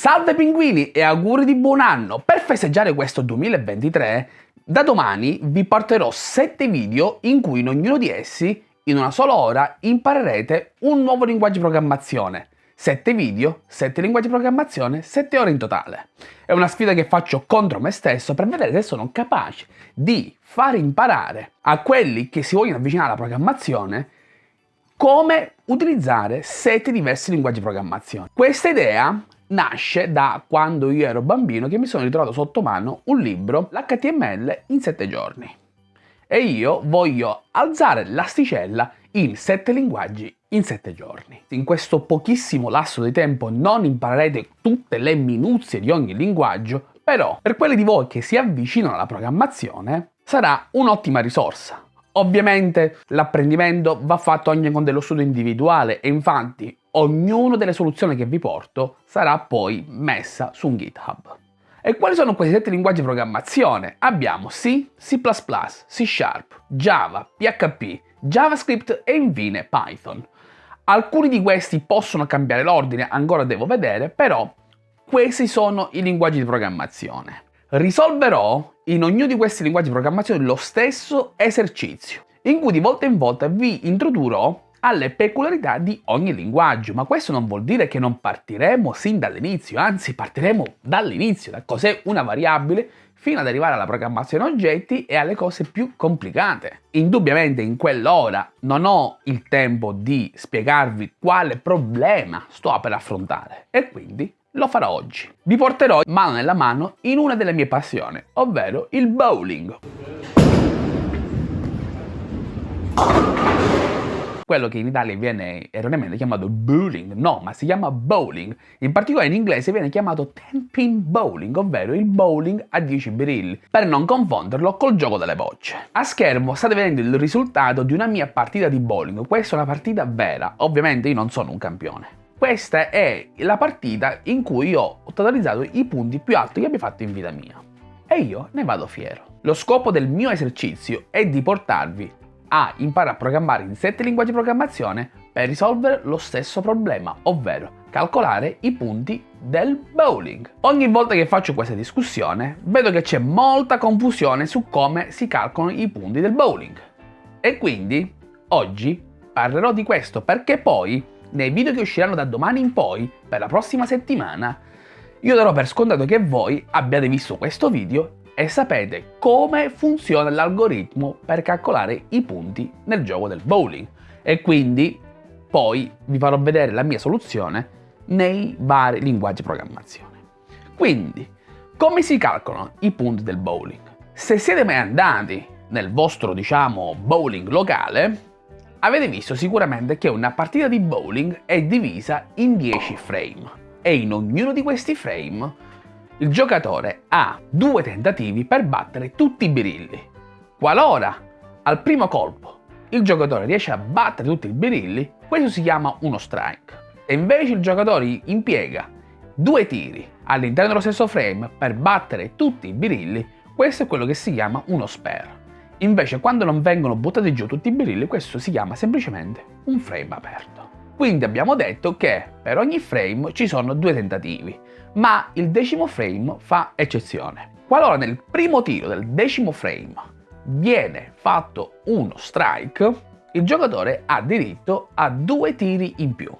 Salve pinguini e auguri di buon anno! Per festeggiare questo 2023, da domani vi porterò 7 video in cui in ognuno di essi, in una sola ora, imparerete un nuovo linguaggio di programmazione. 7 video, 7 linguaggi di programmazione, 7 ore in totale. È una sfida che faccio contro me stesso per vedere se sono capace di far imparare a quelli che si vogliono avvicinare alla programmazione come utilizzare 7 diversi linguaggi di programmazione. Questa idea nasce da quando io ero bambino che mi sono ritrovato sotto mano un libro, l'HTML in 7 giorni. E io voglio alzare l'asticella in 7 linguaggi in 7 giorni. In questo pochissimo lasso di tempo non imparerete tutte le minuzie di ogni linguaggio, però per quelli di voi che si avvicinano alla programmazione sarà un'ottima risorsa. Ovviamente l'apprendimento va fatto anche con dello studio individuale e infatti ognuna delle soluzioni che vi porto sarà poi messa su un GitHub. E quali sono questi sette linguaggi di programmazione? Abbiamo C, C++, C Sharp, Java, PHP, JavaScript e infine Python. Alcuni di questi possono cambiare l'ordine, ancora devo vedere, però questi sono i linguaggi di programmazione. Risolverò in ognuno di questi linguaggi di programmazione lo stesso esercizio, in cui di volta in volta vi introdurrò alle peculiarità di ogni linguaggio, ma questo non vuol dire che non partiremo sin dall'inizio, anzi partiremo dall'inizio, da cos'è una variabile, fino ad arrivare alla programmazione oggetti e alle cose più complicate. Indubbiamente in quell'ora non ho il tempo di spiegarvi quale problema sto per affrontare e quindi lo farò oggi. Vi porterò mano nella mano in una delle mie passioni, ovvero il bowling quello che in Italia viene erroneamente chiamato bowling, no, ma si chiama bowling. In particolare in inglese viene chiamato 10-pin bowling, ovvero il bowling a 10 birilli, per non confonderlo col gioco delle bocce. A schermo state vedendo il risultato di una mia partita di bowling, questa è una partita vera, ovviamente io non sono un campione. Questa è la partita in cui ho totalizzato i punti più alti che abbia fatto in vita mia. E io ne vado fiero. Lo scopo del mio esercizio è di portarvi a imparare a programmare in 7 linguaggi di programmazione per risolvere lo stesso problema, ovvero calcolare i punti del bowling. Ogni volta che faccio questa discussione vedo che c'è molta confusione su come si calcolano i punti del bowling. E quindi oggi parlerò di questo perché poi nei video che usciranno da domani in poi, per la prossima settimana, io darò per scontato che voi abbiate visto questo video e sapete come funziona l'algoritmo per calcolare i punti nel gioco del bowling e quindi poi vi farò vedere la mia soluzione nei vari linguaggi di programmazione. Quindi, come si calcolano i punti del bowling? Se siete mai andati nel vostro, diciamo, bowling locale, avete visto sicuramente che una partita di bowling è divisa in 10 frame e in ognuno di questi frame il giocatore ha due tentativi per battere tutti i birilli. Qualora al primo colpo il giocatore riesce a battere tutti i birilli, questo si chiama uno strike. E invece il giocatore impiega due tiri all'interno dello stesso frame per battere tutti i birilli, questo è quello che si chiama uno spare. Invece quando non vengono buttati giù tutti i birilli, questo si chiama semplicemente un frame aperto. Quindi abbiamo detto che per ogni frame ci sono due tentativi, ma il decimo frame fa eccezione. Qualora nel primo tiro del decimo frame viene fatto uno strike, il giocatore ha diritto a due tiri in più.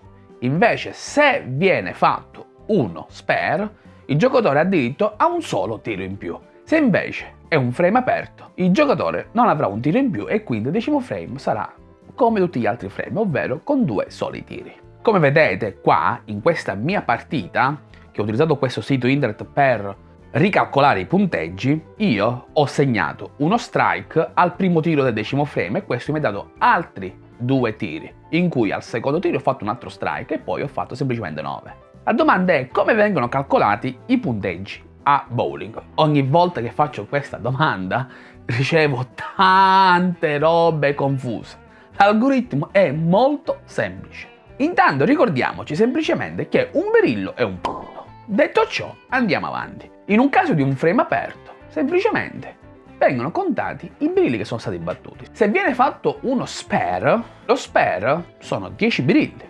Invece se viene fatto uno spare, il giocatore ha diritto a un solo tiro in più. Se invece è un frame aperto, il giocatore non avrà un tiro in più e quindi il decimo frame sarà come tutti gli altri frame, ovvero con due soli tiri. Come vedete qua, in questa mia partita, che ho utilizzato questo sito internet per ricalcolare i punteggi, io ho segnato uno strike al primo tiro del decimo frame e questo mi ha dato altri due tiri, in cui al secondo tiro ho fatto un altro strike e poi ho fatto semplicemente 9. La domanda è come vengono calcolati i punteggi a bowling. Ogni volta che faccio questa domanda ricevo tante robe confuse. L'algoritmo è molto semplice. Intanto ricordiamoci semplicemente che un berillo è un punto. Detto ciò, andiamo avanti. In un caso di un frame aperto, semplicemente vengono contati i birilli che sono stati battuti. Se viene fatto uno spare, lo spare sono 10 birilli.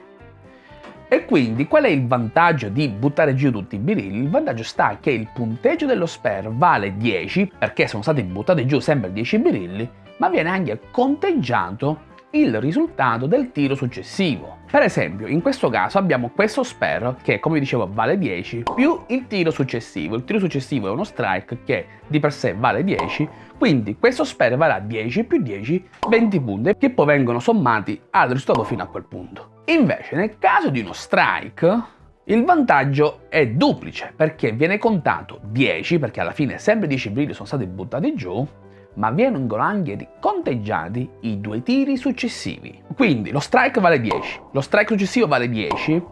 E quindi qual è il vantaggio di buttare giù tutti i birilli? Il vantaggio sta che il punteggio dello spare vale 10 perché sono stati buttati giù sempre 10 birilli, ma viene anche conteggiato il risultato del tiro successivo. Per esempio, in questo caso abbiamo questo spare che, come dicevo, vale 10 più il tiro successivo. Il tiro successivo è uno strike che di per sé vale 10, quindi questo spare varrà 10 più 10, 20 punti, che poi vengono sommati al risultato fino a quel punto. Invece, nel caso di uno strike, il vantaggio è duplice, perché viene contato 10, perché alla fine sempre 10 brilli sono stati buttati giù, ma vengono anche conteggiati i due tiri successivi. Quindi lo strike vale 10, lo strike successivo vale 10,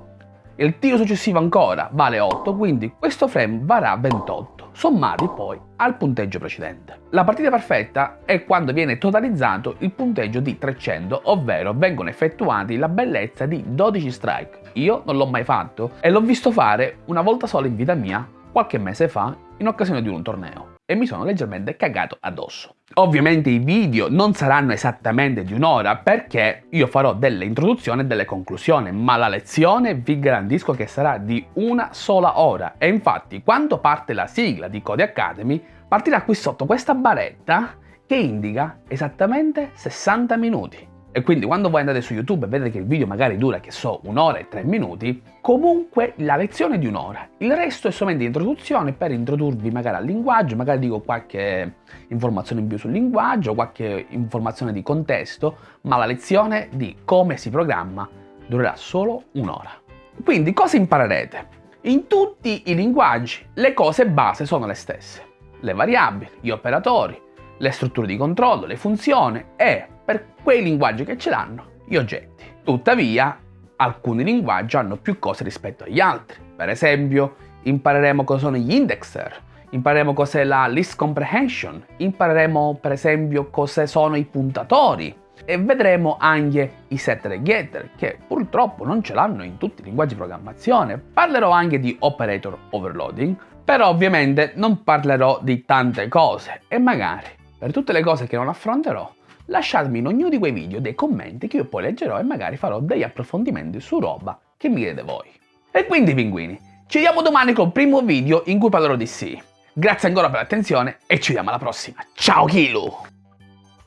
il tiro successivo ancora vale 8, quindi questo frame varrà 28, sommati poi al punteggio precedente. La partita perfetta è quando viene totalizzato il punteggio di 300, ovvero vengono effettuati la bellezza di 12 strike. Io non l'ho mai fatto e l'ho visto fare una volta sola in vita mia, qualche mese fa, in occasione di un torneo e mi sono leggermente cagato addosso. Ovviamente i video non saranno esattamente di un'ora perché io farò delle introduzioni e delle conclusioni, ma la lezione vi garantisco che sarà di una sola ora. E infatti quando parte la sigla di Code Academy partirà qui sotto questa baretta che indica esattamente 60 minuti. E quindi quando voi andate su YouTube e vedete che il video magari dura, che so, un'ora e tre minuti, comunque la lezione è di un'ora. Il resto è solamente introduzione per introdurvi magari al linguaggio, magari dico qualche informazione in più sul linguaggio, qualche informazione di contesto, ma la lezione di come si programma durerà solo un'ora. Quindi cosa imparerete? In tutti i linguaggi le cose base sono le stesse. Le variabili, gli operatori, le strutture di controllo, le funzioni e per quei linguaggi che ce l'hanno, gli oggetti. Tuttavia, alcuni linguaggi hanno più cose rispetto agli altri. Per esempio, impareremo cosa sono gli indexer, impareremo cos'è la list comprehension, impareremo per esempio cosa sono i puntatori e vedremo anche i setter e getter che purtroppo non ce l'hanno in tutti i linguaggi di programmazione. Parlerò anche di operator overloading, però ovviamente non parlerò di tante cose e magari per tutte le cose che non affronterò lasciatemi in ognuno di quei video dei commenti che io poi leggerò e magari farò degli approfondimenti su roba che mi chiedete voi. E quindi pinguini, ci vediamo domani col primo video in cui parlerò di sì. Grazie ancora per l'attenzione e ci vediamo alla prossima. Ciao Kilo!